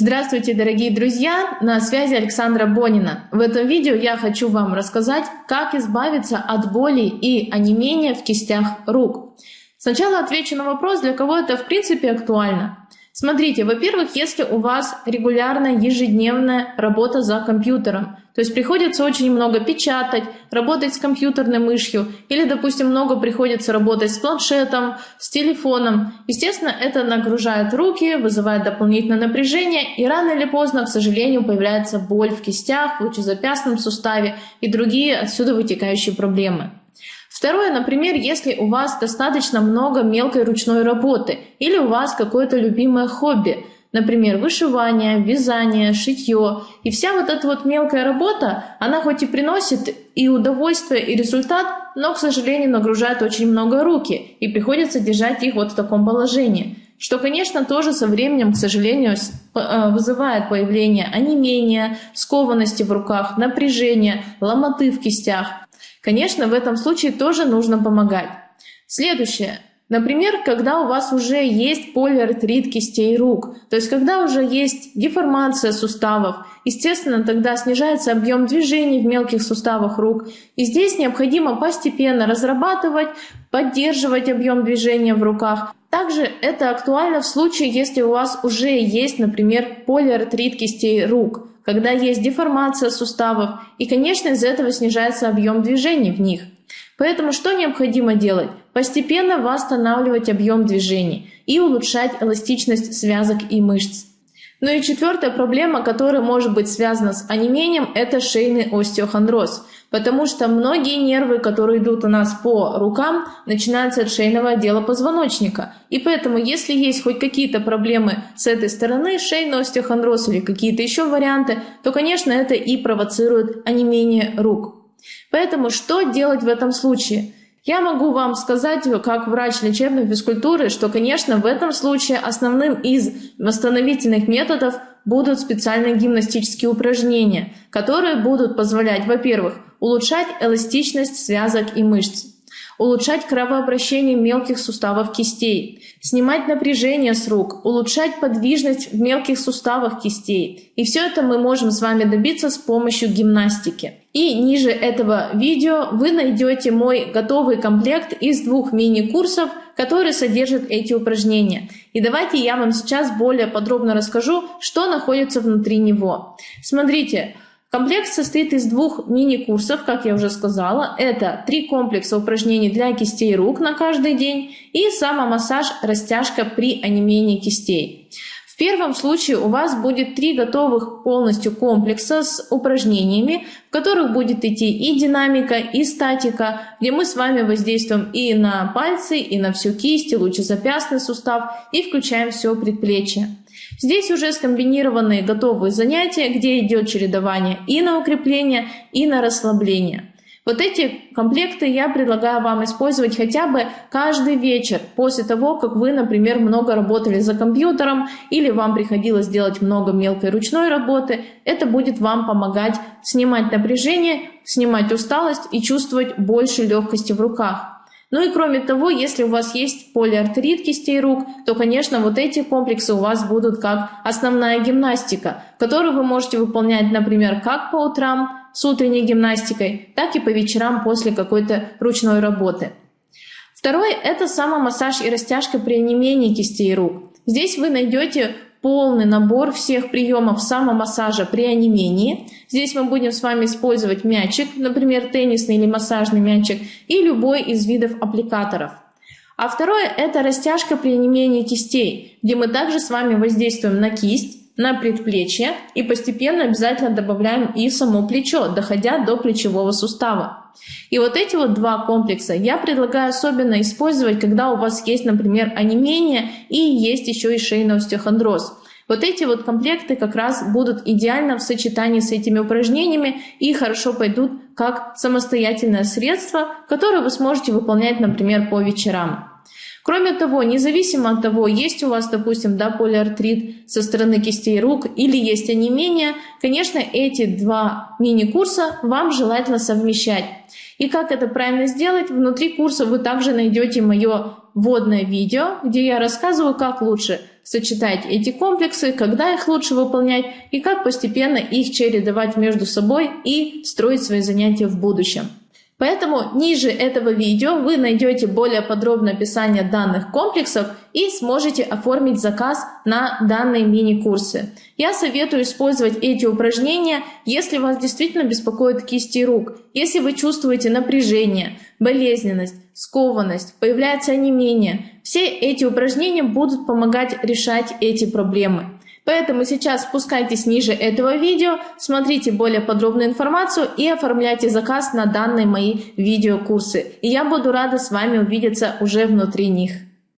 Здравствуйте, дорогие друзья! На связи Александра Бонина. В этом видео я хочу вам рассказать, как избавиться от боли и онемения в кистях рук. Сначала отвечу на вопрос, для кого это в принципе актуально. Смотрите, во-первых, если у вас регулярная ежедневная работа за компьютером, то есть приходится очень много печатать, работать с компьютерной мышью, или, допустим, много приходится работать с планшетом, с телефоном. Естественно, это нагружает руки, вызывает дополнительное напряжение, и рано или поздно, к сожалению, появляется боль в кистях, в лучезапястном суставе и другие отсюда вытекающие проблемы. Второе, например, если у вас достаточно много мелкой ручной работы или у вас какое-то любимое хобби, например, вышивание, вязание, шитье. И вся вот эта вот мелкая работа, она хоть и приносит и удовольствие, и результат, но, к сожалению, нагружает очень много руки, и приходится держать их вот в таком положении. Что, конечно, тоже со временем, к сожалению, э, вызывает появление онемения, скованности в руках, напряжения, ломоты в кистях. Конечно, в этом случае тоже нужно помогать. Следующее. Например, когда у вас уже есть полиартрит кистей рук, то есть когда уже есть деформация суставов, естественно, тогда снижается объем движений в мелких суставах рук. И здесь необходимо постепенно разрабатывать, поддерживать объем движения в руках. Также это актуально в случае, если у вас уже есть, например, полиартрит кистей рук когда есть деформация суставов, и, конечно, из-за этого снижается объем движений в них. Поэтому что необходимо делать? Постепенно восстанавливать объем движений и улучшать эластичность связок и мышц. Ну и четвертая проблема, которая может быть связана с онемением, это шейный остеохондроз – Потому что многие нервы, которые идут у нас по рукам, начинаются от шейного отдела позвоночника. И поэтому, если есть хоть какие-то проблемы с этой стороны, шейный остеохондроз или какие-то еще варианты, то, конечно, это и провоцирует онемение рук. Поэтому что делать в этом случае? Я могу вам сказать, как врач лечебной физкультуры, что, конечно, в этом случае основным из восстановительных методов будут специальные гимнастические упражнения, которые будут позволять, во-первых, улучшать эластичность связок и мышц, улучшать кровообращение мелких суставов кистей, снимать напряжение с рук, улучшать подвижность в мелких суставах кистей. И все это мы можем с вами добиться с помощью гимнастики. И ниже этого видео вы найдете мой готовый комплект из двух мини-курсов, которые содержат эти упражнения. И давайте я вам сейчас более подробно расскажу, что находится внутри него. Смотрите, Комплект состоит из двух мини-курсов, как я уже сказала. Это три комплекса упражнений для кистей рук на каждый день и самомассаж-растяжка при онемении кистей. В первом случае у вас будет три готовых полностью комплекса с упражнениями, в которых будет идти и динамика, и статика, где мы с вами воздействуем и на пальцы, и на всю кисть, и лучезапястный сустав, и включаем все предплечье. Здесь уже скомбинированные готовые занятия, где идет чередование и на укрепление, и на расслабление. Вот эти комплекты я предлагаю вам использовать хотя бы каждый вечер после того, как вы, например, много работали за компьютером или вам приходилось делать много мелкой ручной работы. Это будет вам помогать снимать напряжение, снимать усталость и чувствовать больше легкости в руках. Ну и кроме того, если у вас есть полиартерит кистей рук, то, конечно, вот эти комплексы у вас будут как основная гимнастика, которую вы можете выполнять, например, как по утрам с утренней гимнастикой, так и по вечерам после какой-то ручной работы. Второй – это самомассаж и растяжка при онемении кистей рук. Здесь вы найдете полный набор всех приемов самомассажа при онемении. Здесь мы будем с вами использовать мячик, например, теннисный или массажный мячик, и любой из видов аппликаторов. А второе – это растяжка при онемении кистей, где мы также с вами воздействуем на кисть, на предплечье и постепенно обязательно добавляем и само плечо, доходя до плечевого сустава. И вот эти вот два комплекса я предлагаю особенно использовать, когда у вас есть, например, онемение и есть еще и шейный остеохондроз. Вот эти вот комплекты как раз будут идеально в сочетании с этими упражнениями и хорошо пойдут как самостоятельное средство, которое вы сможете выполнять, например, по вечерам. Кроме того, независимо от того, есть у вас, допустим, да, полиартрит со стороны кистей рук или есть онемение, конечно, эти два мини-курса вам желательно совмещать. И как это правильно сделать, внутри курса вы также найдете мое вводное видео, где я рассказываю, как лучше сочетать эти комплексы, когда их лучше выполнять и как постепенно их чередовать между собой и строить свои занятия в будущем. Поэтому ниже этого видео вы найдете более подробное описание данных комплексов и сможете оформить заказ на данные мини-курсы. Я советую использовать эти упражнения, если вас действительно беспокоят кисти рук, если вы чувствуете напряжение, болезненность, скованность, появляется онемение. Все эти упражнения будут помогать решать эти проблемы. Поэтому сейчас спускайтесь ниже этого видео, смотрите более подробную информацию и оформляйте заказ на данные мои видеокурсы. И я буду рада с вами увидеться уже внутри них.